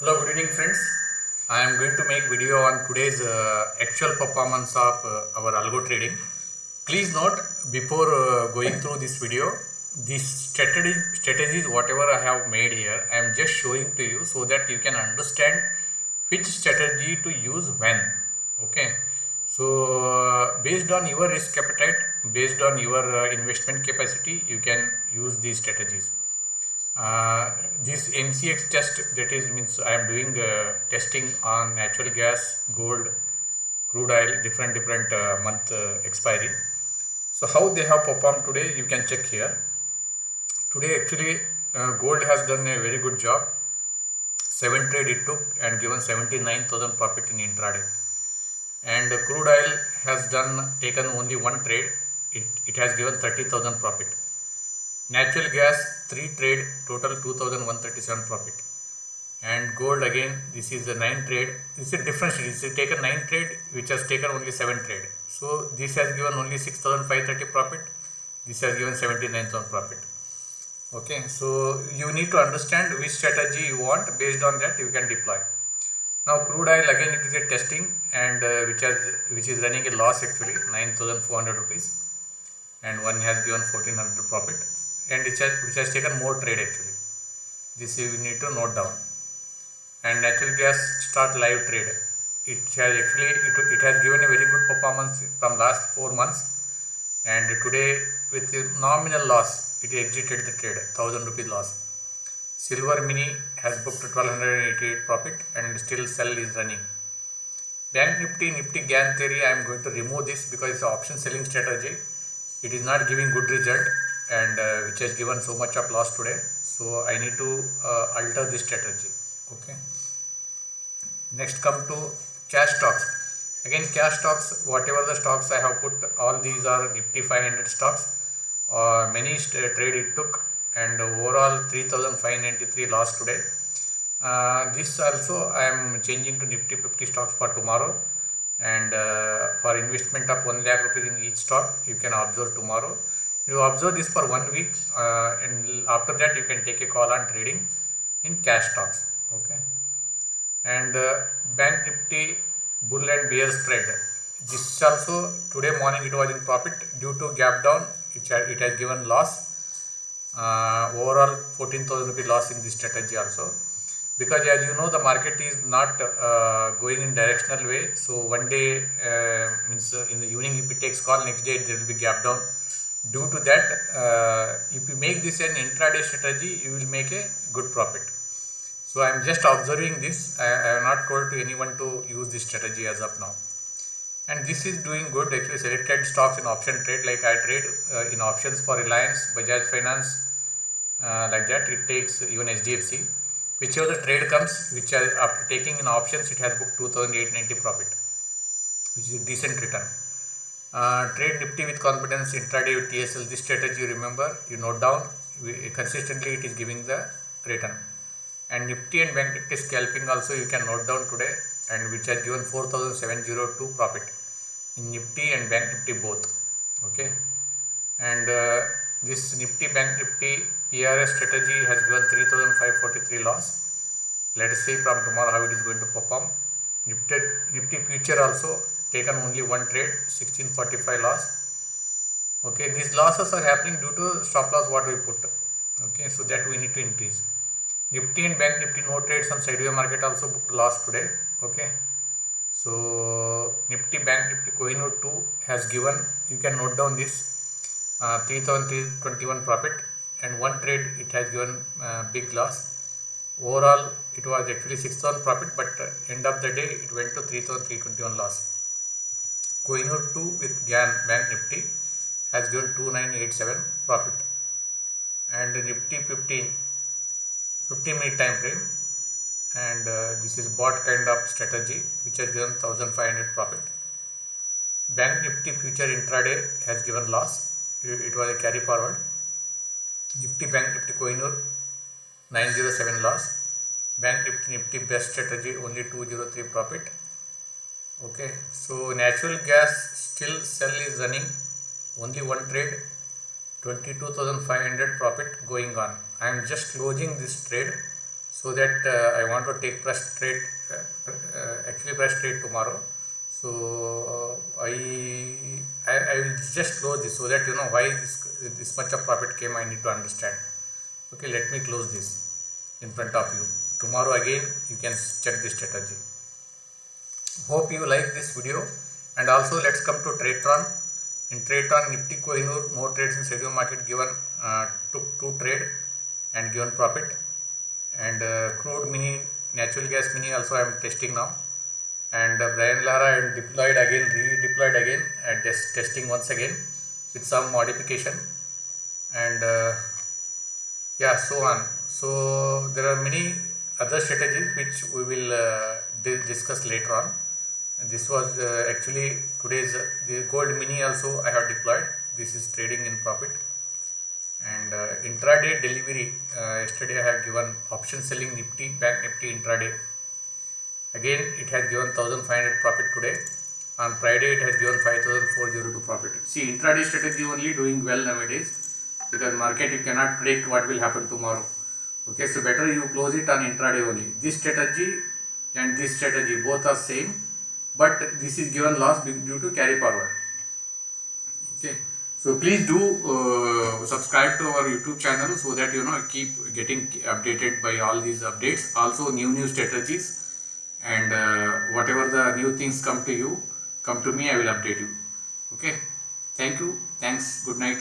Hello, good evening friends. I am going to make video on today's uh, actual performance of uh, our algo trading. Please note before uh, going through this video, these strategy, strategies whatever I have made here, I am just showing to you so that you can understand which strategy to use when. Okay. So uh, based on your risk appetite, based on your uh, investment capacity, you can use these strategies. Uh, this MCX test that is means I am doing uh, testing on natural gas, gold, crude oil, different different uh, month uh, expiry. So how they have performed today, you can check here. Today actually uh, gold has done a very good job. Seven trade it took and given 79,000 profit in intraday. And crude oil has done taken only one trade. It, it has given 30,000 profit. Natural gas, 3 trade, total 2137 profit. And gold again, this is the 9 trade. This is a difference. This is taken 9 trade, which has taken only 7 trade. So this has given only 6530 profit. This has given 79,000 profit. Okay, so you need to understand which strategy you want. Based on that, you can deploy. Now crude oil again it is a testing and uh, which has which is running a loss actually 9400 rupees and one has given 1400 profit and which has, which has taken more trade actually. This you need to note down. And natural gas start live trade. It has actually it, it has given a very good performance from last four months. And today with nominal loss, it exited the trade, thousand rupee loss. Silver mini has booked 1288 profit and still sell is running. Bank Nifty, Nifty Gann theory, I am going to remove this because it's option selling strategy. It is not giving good result and uh, which has given so much of loss today. So i need to uh, alter this strategy. Okay. Next come to cash stocks. Again cash stocks whatever the stocks i have put all these are nifty 500 stocks. Uh, many trade it took and overall 3593 loss today. Uh, this also i am changing to nifty 50 stocks for tomorrow. And uh, for investment of 1 lakh rupees in each stock you can observe tomorrow you observe this for one week uh, and after that you can take a call on trading in cash stocks okay? And uh, bank nifty bull and bear spread. This also today morning it was in profit. Due to gap down it, it has given loss. Uh, overall 14000 rupee loss in this strategy also. Because as you know the market is not uh, going in directional way. So one day uh, means uh, in the evening if it takes call next day there will be gap down due to that uh, if you make this an intraday strategy you will make a good profit. So i am just observing this. I, I have not told to anyone to use this strategy as of now. And this is doing good. Actually selected stocks in option trade like i trade uh, in options for reliance bajaj finance uh, like that. It takes even hdfc whichever the trade comes which are, after taking in options it has booked 2890 profit which is a decent return uh, trade Nifty with confidence intraday with TSL. This strategy you remember, you note down. We, consistently it is giving the return. And Nifty and Bank Nifty scalping also you can note down today and which has given 4702 profit in Nifty and Bank Nifty both. Okay. And uh, this Nifty Bank Nifty PRS strategy has given 3543 loss. Let us see from tomorrow how it is going to perform. Nifty, Nifty future also taken only one trade 1645 loss. Okay these losses are happening due to stop loss what we put. Okay so that we need to increase. Nifty and bank nifty no trades on sideway market also booked loss today. Okay so nifty bank nifty kohinoor 2 has given you can note down this uh, 3321 profit and one trade it has given uh, big loss. Overall it was actually 6000 profit but uh, end of the day it went to 3321 loss Kohinoor 2 with Gann Bank Nifty has given 2987 profit and Nifty 15 15 minute time frame and uh, this is bot kind of strategy which has given 1500 profit. Bank Nifty future intraday has given loss it, was a carry forward. Nifty Bank Nifty Kohinoor 907 loss. Bank Nifty Nifty best strategy only 203 profit okay so natural gas still sell is running. Only one trade. 22500 profit going on. I am just closing this trade so that uh, I want to take press trade uh, uh, actually press trade tomorrow. So uh, I, I I will just close this so that you know why this this much of profit came I need to understand. Okay let me close this in front of you. Tomorrow again you can check this strategy hope you like this video. And also let's come to TradeTron. In TradeTron Nifty Kohinoor more trades in schedule market given uh, took two trade and given profit. And uh, crude mini natural gas mini also I am testing now. And uh, Brian Lara and deployed again redeployed again and test, testing once again with some modification. And uh, yeah so on. So there are many other strategies which we will uh, di discuss later on this was uh, actually today's uh, the gold mini also I have deployed. This is trading in profit. And uh, intraday delivery uh, yesterday I have given option selling nifty bank nifty intraday. Again it has given 1500 profit today. On Friday it has given 5402 profit. See intraday strategy only doing well nowadays because market you cannot predict what will happen tomorrow. Okay so better you close it on intraday only. This strategy and this strategy both are same but this is given loss due to carry forward. Okay. So please do uh, subscribe to our youtube channel so that you know keep getting updated by all these updates. Also new new strategies. And uh, whatever the new things come to you come to me i will update you. Okay. Thank you. Thanks. Good night